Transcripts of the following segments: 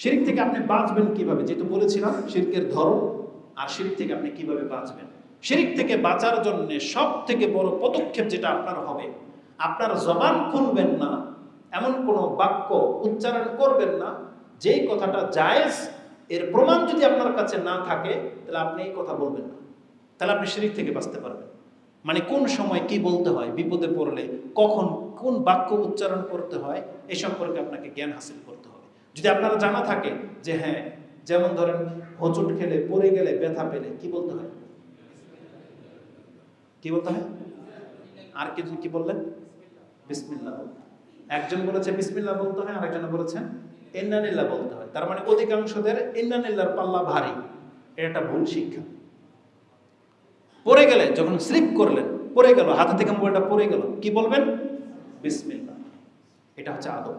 শিরিক থেকে আপনি বাঁচবেন কীভাবে? যেহেতু বলেছিলাম, শিরকের ধরন আর শিরিক থেকে আপনি কীভাবে বাঁচবেন? শিরিক থেকে বাঁচার জন্য সব থেকে বড় পদক্ষেপ যেটা আপনার হবে, আপনার জবান খুলবেন না, এমন কোনো বাক্য উচ্চারণ করবেন না, যেই কথাটা জায়েজ, এর প্রমাণ যদি আপনার কাছে না থাকে, তাহলে আপনি এই কথা বলবেন না। তাহলে আপনি শিরিক থেকে বাঁচতে পারবেন। মানে কোন সময় কি বলতে হয়, বিপদে পড়লে, কখন কোন বাক্য উচ্চারণ করতে হয় এই সম্পর্কে আপনাকে জ্ঞান হাসিল হবে। যদি আপনারা জানা থাকে যে হ্যাঁ যেমন ধরেন হোঁচট খেলে, পড়ে গেলে ব্যথা পেলে, কি বলতে হয়? কি বলতে হয়? আর কিছু কি বললেন? বিসমিল্লাহ একজন বলেছে বিসমিল্লাহ বলতে হয়, আরেকজন বলেছেন ইন্নানিল্লাহ বলতে হয়। তার মানে অধিকাংশদের ইন্নানিল্লাহর পাল্লা ভারী। এটা ভুল শিক্ষা। পড়ে গেলে, যখন স্লিপ করলেন, পড়ে গেল, হাতে থেকে মোবাইলটা পড়ে গেল, কি বলবেন? বিসমিল্লাহ। এটা হচ্ছে আদব।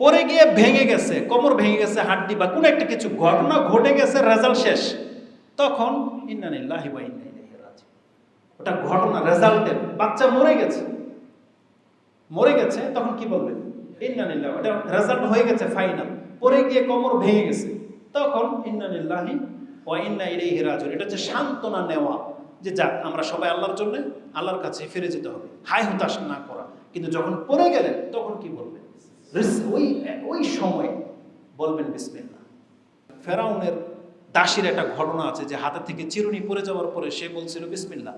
পড়ে গিয়ে ভেঙে গেছে, কোমর ভেঙে গেছে, হাড্ডি বা কোনো একটা কিছু ঘটনা ঘটে গেছে রেজাল্ট শেষ। তখন ইন্নানিল্লাহি ওটা ঘটনা রেজাল্টের বাচ্চা মরে গেছে। মরে গেছে, তখন কি বলবেন ইন্নানিল্লাহ ওটা রেজাল্ট হয়ে গেছে ফাইনাল পরে গিয়ে কোমর ভেঙে গেছে। তখন ইন্নানিল্লাহি ওয়া ইন্না ইলাইহি রাজিউন এটা হচ্ছে সান্ত্বনা নেওয়া। যে যাক, আমরা সবাই আল্লাহর জন্য আল্লাহর কাছে ফিরে যেতে হবে। হাই হতাশ না করা। কিন্তু যখন পড়ে গেলেন, তখন কি বলবেন? ওই ওই সময় বলবেন বিসমিল্লাহ। ফেরাউনের দাসীর একটা ঘটনা আছে যে হাতে থেকে চিরুনি পড়ে যাওয়ার পরে সে বলছিল বিসমিল্লাহ।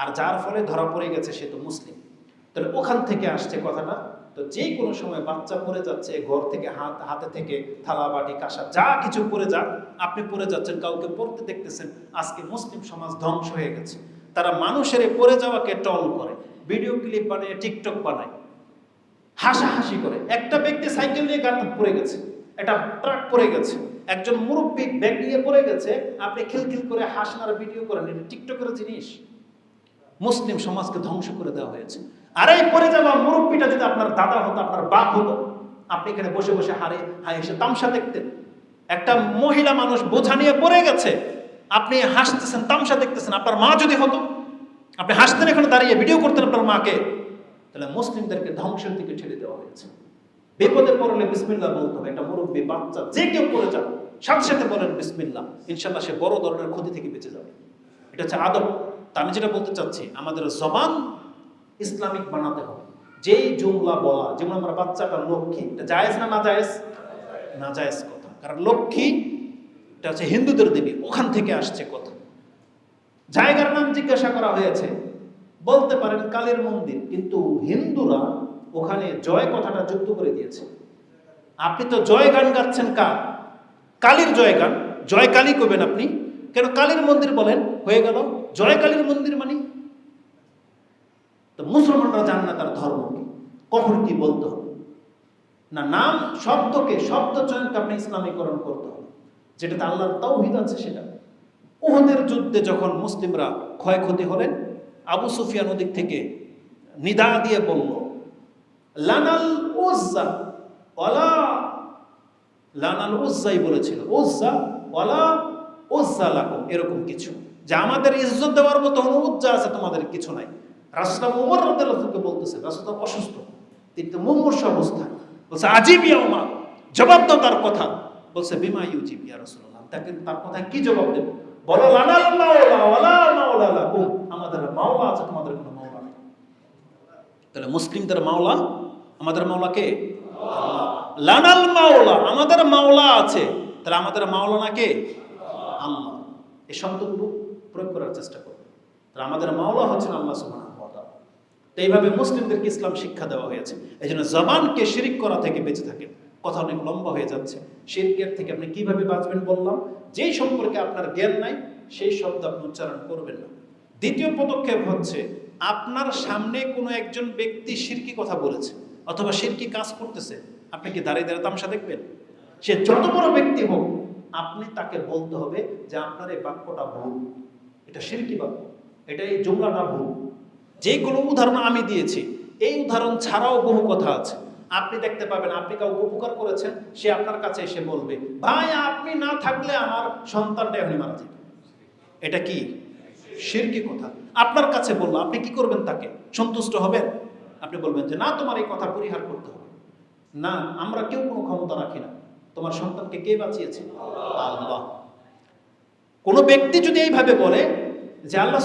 আর যার ফলে ধরা পড়ে গেছে সে তো মুসলিম। তাহলে ওখান থেকে আসছে কথাটা, তো যে কোনো সময় বাচ্চা পড়ে যাচ্ছে, ঘর থেকে হাত, হাতে থেকে থালা, বাটি, কাঁসা, যা কিছু পড়ে যাক আপনি পড়ে যাচ্ছেন, কাউকে পড়তে দেখতেছেন, আজকে মুসলিম সমাজ ধ্বংস হয়ে গেছে। তারা মানুষের পড়ে যাওয়াকে টল করে। ভিডিও ক্লিপ বানায়, টিকটক বানায়। হাসাহাসি করে। একটা ব্যক্তি সাইকেল নিয়ে গাড়ি পড়ে গেছে, একটা ট্রাক পড়ে গেছে, একজন মুরব্বী ব্যাগ নিয়ে পড়ে গেছে, আপনি খিলখিল করে হাসনার ভিডিও করেন, এটা টিকটকের জিনিস। মুসলিম সমাজকে ধ্বংস করে দেওয়া হয়েছে। আর এই পড়ে যাওয়া মুরব্বীটা যদি আপনার দাদা হতো, আপনার বাপ হতো, আপনি এখানে বসে বসে হারে, হায় এসে তামসা দেখতেন। একটা মহিলা মানুষ বোঝা নিয়ে পড়ে গেছে, আপনি হাসতেছেন, তামসা দেখতেছেন, আপনার মা যদি হতো, আপনি হাসতেন, এখানে দাঁড়িয়ে ভিডিও করতেন আপনার মাকে। তাহলে মুসলিমদেরকে ধ্বংসের দিকে ঠেলে দেওয়া হয়েছে। বিপদে পড়লে বিসমিল্লাহ বলতে হবে। একটা মুরব্বী, বাচ্চা, যে কেউ পড়ে যাবে সাথে সাথে বলেন বিসমিল্লাহ। ইনশাল্লাহ সে বড় ধরনের ক্ষতি থেকে বেঁচে যাবে। এটা হচ্ছে আদব। তা আমি যেটা বলতে চাচ্ছি, আমাদের জবান ইসলামিক বানাতে হবে। যেই জুমলা বলা, যেমন আমরা বাচ্চাটা লক্ষ্মী, এটা জায়েজ না না জায়েজ? না জায়েজ কথা। কারণ লক্ষ্মী, এটা হচ্ছে হিন্দুদের দেবী, ওখান থেকে আসছে কথা। জায়গার নাম জিজ্ঞাসা করা হয়েছে বলতে পারেন কালীর মন্দির, কিন্তু হিন্দুরা ওখানে জয় কথাটা যুক্ত করে দিয়েছে। আপনি তো জয় গান গাচ্ছেন কার? কালীর জয় গান, জয় কালী করবেন আপনি। কেন কালীর মন্দির বলেন? হয়ে গেল। জয় কালীর মন্দির মানে? তো মুসলমানরা জান না তার ধর্ম কি। কখন কি বলতে হবে? না, নাম, শব্দকে, শব্দ চয়নকে আপনি ইসলামীকরণ করতে হবে। যেটাতে আল্লাহর তাওহিদ আছে সেটা। উহুদের যুদ্ধে যখন মুসলিমরা ক্ষয়ক্ষতি হলেন আবু সুফিয়ান ওদিক থেকে নিদা দিয়ে বলল, লানাল উজ্জা, ওয়ালা লানাল উজ্জাই বলেছিল, উজ্জা, ওয়ালা উজ্জা লাকুম এরকম কিছু। যে আমাদের ইজ্জত দেওয়ার মতো কোনো উজ্জা আছে, তোমাদের কিছু নাই। রাস্তা উমর রাদিয়াল্লাহুকে বলতেছে রাস্তা অসুস্থ, তিনি তো মুমূর্ষ অবস্থায় বলছে, আজিব ইয়া জবাব দাও তার কথা। বলছে, বিমা ইউজিব ইয়া রাসূলুল্লাহ? তাকে তার কথা কি জবাব দেব? বলো মাওলা মাওলা আমাদের মাওলা আছে তোমাদের কোনো মাওলা নেই তাহলে মুসলিমদের মাওলা আমাদের মাওলা কে লানাল মাওলা আমাদের মাওলা আছে তাহলে আমাদের মাওলানা কে আল্লাহ এই শব্দগুলো প্রয়োগ করার চেষ্টা করবে তাহলে আমাদের মাওলা হচ্ছেন আল্লাহ সুবহানাহু ওয়া তো এইভাবে মুসলিমদেরকে ইসলাম শিক্ষা দেওয়া হয়েছে এই জন্য জবানকে শিরিক করা থেকে বেঁচে থাকেন কথা অনেক লম্বা হয়ে যাচ্ছে। শিরকের থেকে আপনি কীভাবে বাঁচবেন বললাম, যেই সম্পর্কে আপনার জ্ঞান নাই, সেই শব্দ আপনি উচ্চারণ করবেন না। দ্বিতীয় পদক্ষেপ হচ্ছে, আপনার সামনে কোনো একজন ব্যক্তি শিরকি কথা বলেছে, অথবা শিরকি কাজ করতেছে। আপনি কি দাঁড়িয়ে দাঁড়িয়ে তামসা দেখবেন? সে যত বড় ব্যক্তি হোক, আপনি তাকে বলতে হবে যে আপনার এই বাক্যটা ভুল। এটা শিরকি বাক্য, এটা এই জুমলাটা ভুল। যে কোনো উদাহরণ আমি দিয়েছি, এই উদাহরণ ছাড়াও বহু কথা আছে। আপনি দেখতে পাবেন, আপনি কাউকে উপকার করেছেন, সে আপনার কাছে এসে বলবে, ভাই, আপনি না থাকলে আমার সন্তানটা এমনি মারা যাবে। এটা কি? শিরকি কথা? আপনার কাছে বলল, আপনি কি করবেন তাকে? সন্তুষ্ট হবেন? আপনি বলবেন যে, না, তোমার এই কথা পরিহার করতে হবে। না, আমরা কেউ কোনো ক্ষমতা রাখি না। তোমার সন্তানকে কে বাঁচিয়েছে? আল্লাহ। কোনো ব্যক্তি যদি এইভাবে বলে যে, আল্লাহ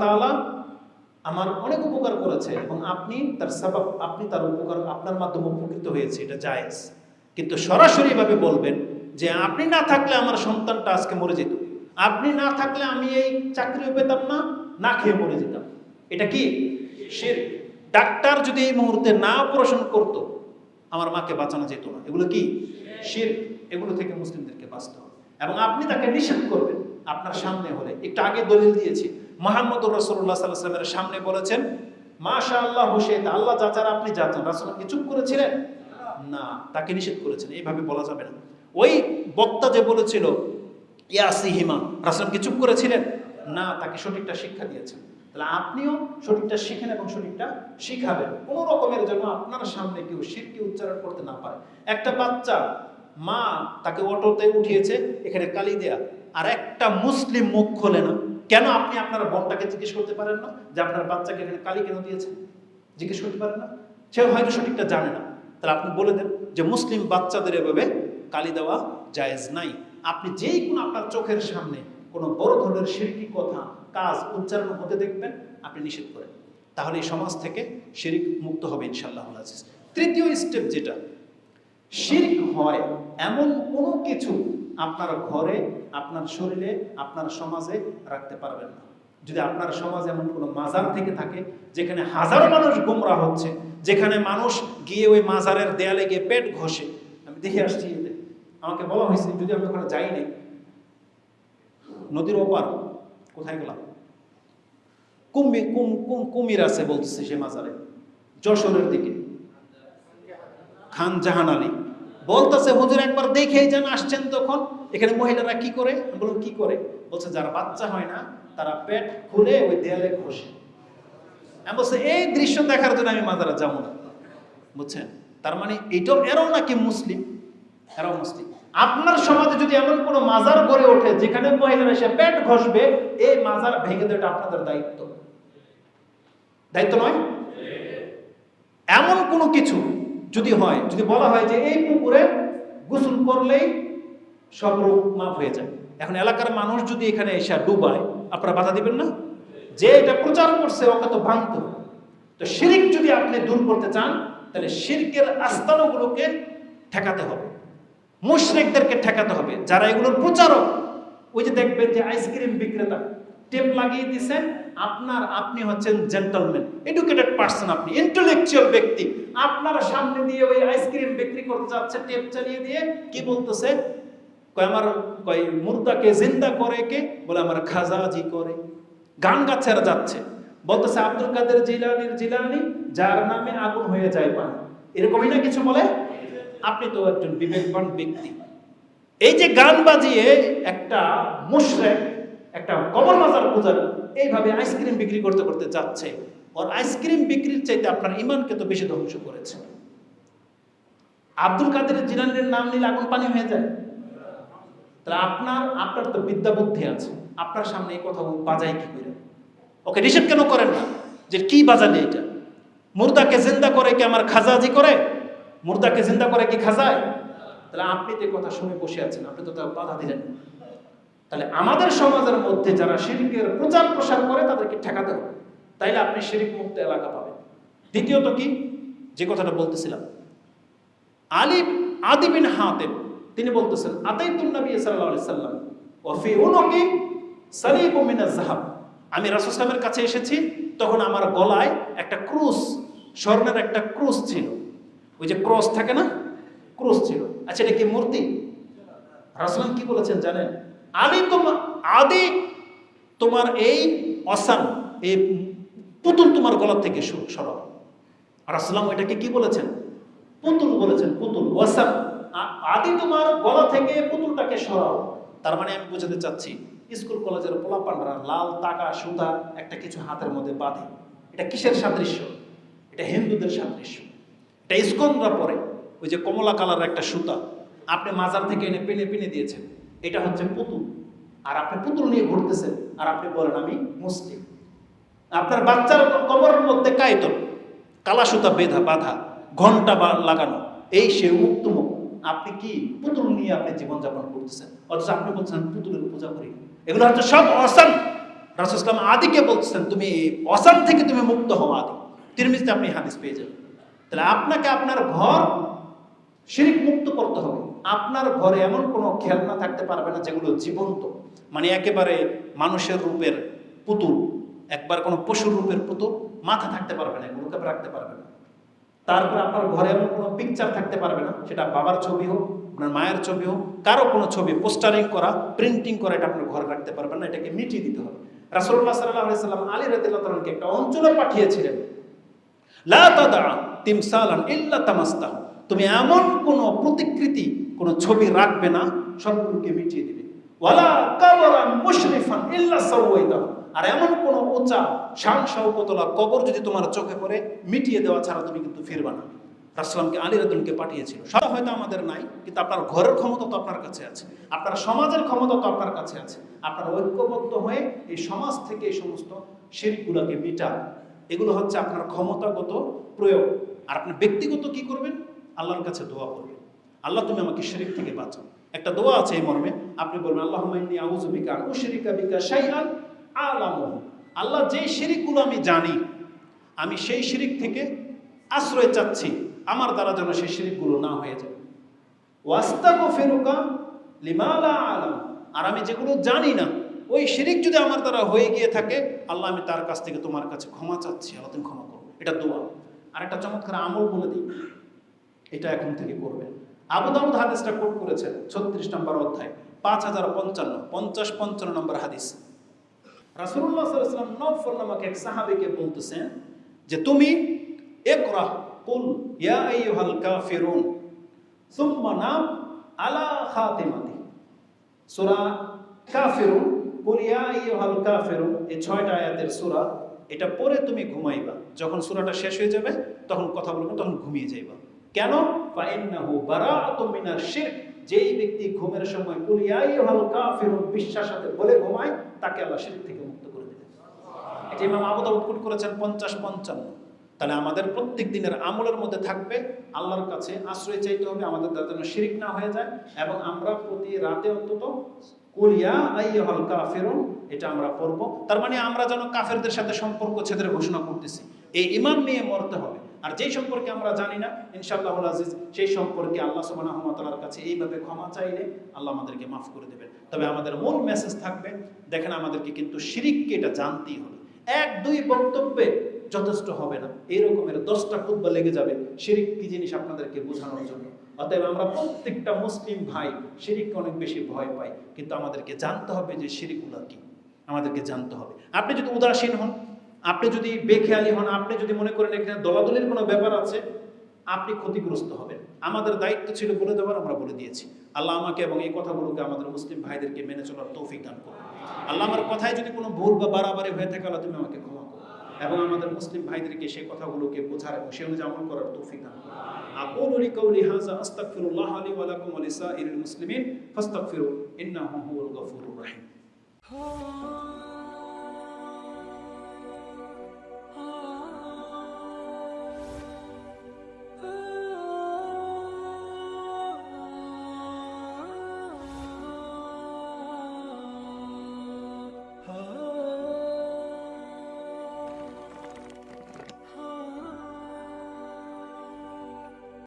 তাআলা আমার অনেক উপকার করেছে এবং আপনি তার সবাব, আপনি তার উপকার আপনার মাধ্যমে উপকৃত হয়েছে, এটা জায়েজ। কিন্তু সরাসরি ভাবে বলবেন যে আপনি না থাকলে আমার সন্তানটা আজকে মরে যেত। আপনি না থাকলে আমি এই চাকরিও পেতাম না না খেয়ে মরে যেতাম। এটা কি? সে ডাক্তার যদি এই মুহূর্তে না অপারেশন করতো, আমার মাকে বাঁচানো যেত না। এগুলো কি? শির এগুলো থেকে মুসলিমদেরকে বাঁচতে হবে। এবং আপনি তাকে নিষেধ করবেন। আপনার সামনে হলে, একটু আগে দলিল দিয়েছি। মোহাম্মদ রসুল্লাহ সাল্লাহ সাল্লামের সামনে বলেছেন মাশা আল্লাহ হোসেন, আল্লাহ যাচার আপনি যাচান রাসুল কি চুপ করেছিলেন? না, তাকে নিষেধ করেছেন, এইভাবে বলা যাবে না। ওই বক্তা যে বলেছিল ইয়াসি হিমা রাসুল কি চুপ করেছিলেন? না, তাকে সঠিকটা শিক্ষা দিয়েছেন। তাহলে আপনিও সঠিকটা শিখেন এবং সঠিকটা শিখাবেন। কোনো রকমের জন্য আপনার সামনে কেউ শিরকে উচ্চারণ করতে না পারে। একটা বাচ্চা, মা তাকে অটোতে উঠিয়েছে, এখানে কালি দেয়া। আর একটা মুসলিম মুখ খোলে না। কেন আপনি আপনার বোনটাকে জিজ্ঞেস করতে পারেন না যে আপনার বাচ্চাকে এখানে কালি কেন দিয়েছে জিজ্ঞেস করতে পারেন না? সে হয়তো সঠিকটা জানে না। তাহলে আপনি বলে দেন যে মুসলিম বাচ্চাদের এভাবে কালি দেওয়া জায়েজ নাই। আপনি যেই কোনো আপনার চোখের সামনে কোনো বড় ধরনের শিরকি কথা, কাজ উচ্চারণ হতে দেখবেন, আপনি নিষেধ করেন। তাহলে এই সমাজ থেকে শিরিক মুক্ত হবে ইনশাল্লাহ তৃতীয় স্টেপ যেটা, শিরিক হয় এমন কোনো কিছু আপনার ঘরে, আপনার শরীরে, আপনার সমাজে রাখতে পারবেন না। যদি আপনার সমাজ এমন কোনো মাজার থেকে থাকে, যেখানে হাজারো মানুষ গোমরা হচ্ছে, যেখানে মানুষ গিয়ে ওই মাজারের দেয়ালে গিয়ে পেট ঘষে। আমি দেখে আসছি। আমাকে বলা হয়েছে, যদি আমি ওখানে যাই নাই, নদীর ওপার, কোথায় গেলাম? কুম্বি কুম কুম, কুমির আছে বলতেছে সে মাজারে, যশোরের দিকে। খান জাহান আলী। বলতেছে, হুজুর একবার দেখেই যান, আসছেন তখন। এখানে মহিলারা কি করে? বলুন কি করে? বলছে, যারা বাচ্চা হয় না, তারা পেট খুলে ওই দেয়ালে ঘষে। বলছে, এই দৃশ্য দেখার জন্য আমি মাজারে যাব না। বুঝছেন? তার মানে এটাও এরাও নাকি মুসলিম? এরাও মুসলিম। আপনার সমাজে যদি এমন কোনো মাজার গড়ে ওঠে, যেখানে মহিলারা এসে পেট ঘষবে, এই মাজার ভেঙে দেওয়াটা আপনাদের দায়িত্ব। দায়িত্ব নয়? এমন কোনো কিছু যদি হয়, যদি বলা হয় যে এই পুকুরে গোসল করলেই সব রোগ মাফ হয়ে যায়। এখন এলাকার মানুষ যদি এখানে এসে ডুবায়, আপনারা বাধা দিবেন না? যে এটা প্রচার করছে, ওকে তো তো শিরিক যদি আপনি দূর করতে চান, তাহলে শিরকের আস্তানগুলোকে ঠেকাতে হবে। মুশরিকদেরকে ঠেকাতে হবে। যারা এগুলোর প্রচারক, ওই যে দেখবেন যে আইসক্রিম বিক্রেতা টেপ লাগিয়ে দিছেন, আপনার আপনি হচ্ছেন জেন্টলম্যান এডুকেটেড পার্সন আপনি ইন্টেলেকচুয়াল ব্যক্তি। আপনার সামনে দিয়ে ওই আইসক্রিম বিক্রি করতে যাচ্ছে টেপ চালিয়ে দিয়ে কি বলতেছে? কয় আমার, কয় মুর্দাকে জিন্দা করে কে? বলে আমার খাজাজি করে। গান গাছেরা যাচ্ছে। বলতেছে আব্দুল কাদের জিলানির জিলানি, যার নামে আগুন হয়ে যায় পানি। এরকমই না কিছু বলে? আপনি তো একজন বিবেকবান ব্যক্তি। এই যে গান বাজিয়ে একটা মুশরেক একটা কবর বাজার পূজার এইভাবে আইসক্রিম বিক্রি করতে করতে যাচ্ছে। ওর আইসক্রিম বিক্রির চাইতে আপনার ইমানকে তো বেশি ধ্বংস করেছে। আব্দুল কাদের জিলানির নাম নিলে আগুন পানি হয়ে যায়। তাহলে আপনার আপনার তো বিদ্যা বুদ্ধি আছে। আপনার সামনে এই কথা বাজায় কি করে? ওকে, নিষেধ কেন করেন না? যে কি বাজালে এটা? মুর্দাকে জিন্দা করে কি আমার খাজাজি করে? মুর্দাকে জিন্দা করে কি খাজায়? তাহলে আপনি তো কথা শুনে বসে আছেন, আপনি তো তার বাধা দিলেন। তাহলে আমাদের সমাজের মধ্যে যারা শিরিকের প্রচার প্রসার করে, তাদেরকে ঠেকাতে হবে। তাইলে আপনি শিরিক মুক্ত এলাকা পাবেন। দ্বিতীয়ত কি? যে কথাটা বলতেছিলাম। আলী আদি বিন হাতেম, তিনি বলতেছেন, আতাইতুন নবী সাল্লাম, ওয়া ফি উনুকি সালিবু আমি রাসূল সাল্লামের কাছে এসেছি, তখন আমার গলায় একটা ক্রুশ, স্বর্ণের একটা ক্রুশ ছিল। ওই যে ক্রস থাকে না? ক্রুশ ছিল। আচ্ছা এটা কি মূর্তি? রাসূল কি বলেছেন জানেন? আলী তোমার আদি তোমার এই অসান, এই পুতুল তোমার গলা থেকে সর- সরাও। রাসূল এটাকে কি বলেছেন? পুতুল বলেছেন, পুতুল ওয়াসাম আ- আদি তোমার গলা থেকে পুতুলটাকে সরাও। তার মানে আমি বোঝাতে চাচ্ছি, স্কুল কলেজের পোলাপানরা লাল টাকা, সুতা, একটা কিছু হাতের মধ্যে বাঁধে। এটা কিসের সাদৃশ্য? এটা হিন্দুদের সাদৃশ্য। এটা ইস্কনরা পরে, ওই যে কমলা কালার একটা সুতা। আপনি মাজার থেকে এনে পেনে পেনে দিয়েছেন। এটা হচ্ছে পুতুল। আর আপনি পুতুল নিয়ে ঘুরতেছেন, আর আপনি বলেন, আমি মুসলিম। আপনার বাচ্চার কবরের মধ্যে কায়তন কালা সুতা বেধা, বাঁধা, ঘণ্টা লাগানো, এই সে মুক্তমুখ আপনি কি পুতুল নিয়ে আপনি জীবনযাপন করতেছেন? অথচ আপনি বলছেন, পুতুলের পূজা করি। এগুলো হচ্ছে সব অসান। রাসুল ইসলাম আদিকে বলছেন তুমি অসান থেকে তুমি মুক্ত হও আদি। তিরমিজতে আপনি হাদিস পেয়ে যাবেন। তাহলে আপনাকে আপনার ঘর শিরিক মুক্ত করতে হবে। আপনার ঘরে এমন কোনো খেলনা থাকতে পারবে না যেগুলো জীবন্ত। মানে একেবারে মানুষের রূপের পুতুল। একবার কোনো পশুর রূপের পুতুল মাথা থাকতে পারবে না, এগুলোকে রাখতে পারবে না। তারপর আপনার ঘরে এমন কোনো পিকচার থাকতে পারবে না, সেটা বাবার ছবি হোক, আপনার মায়ের ছবি হোক, কারও কোনো ছবি পোস্টারিং করা প্রিন্টিং করা, এটা আপনার ঘরে রাখতে পারবেন না, এটাকে মিটিয়ে দিতে হবে। রাসুল্লাহ সাল্লাহ সাল্লাম আলী রাদিল্লাহকে একটা অঞ্চলে পাঠিয়েছিলেন। তুমি এমন কোন প্রতিকৃতি, কোন ছবি রাখবে না, সবগুলোকে মিটিয়ে দিবে। আর এমন কোন উঁচা শান শওকতলা কবর যদি তোমার চোখে পড়ে, মিটিয়ে দেওয়া ছাড়া তুমি কিন্তু ফিরবা না। রাসলামকে আলী রাদুলকে পাঠিয়েছিল। সব হয়তো আমাদের নাই, কিন্তু আপনার ঘরের ক্ষমতা তো আপনার কাছে আছে। আপনার সমাজের ক্ষমতা তো আপনার কাছে আছে। আপনার ঐক্যবদ্ধ হয়ে এই সমাজ থেকে এই সমস্ত শিরগুলোকে মিটান। এগুলো হচ্ছে আপনার ক্ষমতাগত প্রয়োগ। আর আপনি ব্যক্তিগত কি করবেন? আল্লাহর কাছে দোয়া করবেন। আল্লাহ, তুমি আমাকে শিরিক থেকে বাঁচাও। একটা দোয়া আছে এই মর্মে। আপনি বলবেন আল্লাহ আউযু বিকা শাইআন আলামু আল্লাহ যে শিরিকগুলো আমি জানি, আমি সেই শিরিক থেকে আশ্রয় চাচ্ছি, আমার দ্বারা যেন সেই শিরিকগুলো না হয়ে যায়। ওয়াস্তাগো ফেরুকা লিমালা আলাম আর আমি যেগুলো জানি না, ওই শিরিক যদি আমার দ্বারা হয়ে গিয়ে থাকে, আল্লাহ, আমি তার কাছ থেকে তোমার কাছে ক্ষমা চাচ্ছি। আল্লাহ, তুমি ক্ষমা করো। এটা দোয়া। আর একটা চমৎকার আমল বলে দিই। এটা এখন থেকে করবেন। আবু দাউদ হাদিসটা কোট করেছেন, ছত্রিশ নম্বর অধ্যায়, পাঁচ হাজার পঞ্চান্ন, পঞ্চাশ পঞ্চান্ন নম্বর হাদিস। রাসুল্লাহ সাল্লাম নফর নামক এক সাহাবিকে বলতেছেন যে, তুমি একরাহ কুল ইয়া আইয়ুহাল কাফিরুন, সুম্মা নাম আলা খাতিমাতি। সূরা কাফিরুন, কুল ইয়া আইয়ুহাল কাফিরুন, এই ছয়টা আয়াতের সূরা, এটা পরে তুমি ঘুমাইবা। যখন সূরাটা শেষ হয়ে যাবে, তখন কথা বলবে, তখন ঘুমিয়ে যাইবা। কেন? যেই ব্যক্তি ঘুমের সময় কুল ইয়া আইয়ুহাল বিশ্বাস সাথে বলে ঘুমায়, তাকে আল্লাহ শিরক থেকে মুক্ত করে দেবে এটা ইমাম আবু দাউদ করেছেন পঞ্চাশ পঞ্চান্ন। তাহলে আমাদের প্রত্যেক দিনের আমলের মধ্যে থাকবে, আল্লাহর কাছে আশ্রয় চাইতে হবে, আমাদের দ্বারা যেন শিরিক না হয়ে যায়, এবং আমরা প্রতি রাতে অন্তত কুলিয়া আইয়ুহাল কাফিরুন, এটা আমরা পড়ব। তার মানে আমরা যেন কাফেরদের সাথে সম্পর্ক ছেদের ঘোষণা করতেছি। এই ইমান নিয়ে মরতে হবে। আর যেই সম্পর্কে আমরা জানি না, ইনশাআল্লাহ আজিজ, সেই সম্পর্কে আল্লাহ ওয়া কাছে এইভাবে ক্ষমা চাইলে আল্লাহ আমাদেরকে মাফ করে দেবেন। তবে আমাদের মূল মেসেজ থাকবে, দেখেন আমাদেরকে কিন্তু শিরিককে এটা জানতেই হবে। এক, দুই বক্তব্যে যথেষ্ট হবে না। এই রকমের দশটা খুদ্া লেগে যাবে শিরিক কি জিনিস আপনাদেরকে বোঝানোর জন্য। অতএব আমরা প্রত্যেকটা মুসলিম ভাই শিরিককে অনেক বেশি ভয় পাই কিন্তু আমাদেরকে জানতে হবে যে শিরিকগুলো কি। আমাদেরকে জানতে হবে। আপনি যদি উদাসীন হন আপনি যদি বেখেয়ালি হন আপনি যদি মনে করেন এখানে দলাদলির কোনো ব্যাপার আছে আপনি ক্ষতিগ্রস্ত হবেন আমাদের দায়িত্ব ছিল বলে দেওয়ার আমরা বলে দিয়েছি আল্লাহ আমাকে এবং এই কথাগুলোকে আমাদের মুসলিম ভাইদেরকে মেনে চলার তৌফিক দান করুন আল্লাহ আমার কথায় যদি কোনো ভুল বা বাড়াবাড়ি হয়ে থাকে আল্লাহ তুমি আমাকে ক্ষমা করো এবং আমাদের মুসলিম ভাইদেরকে সেই কথাগুলোকে বোঝার এবং সে অনুযায়ী আমল করার তৌফিক দান করুন أقول لقولي هذا أستغفر الله لي ولكم ولسائر المسلمين فاستغفروا إنه هو الغفور الرحيم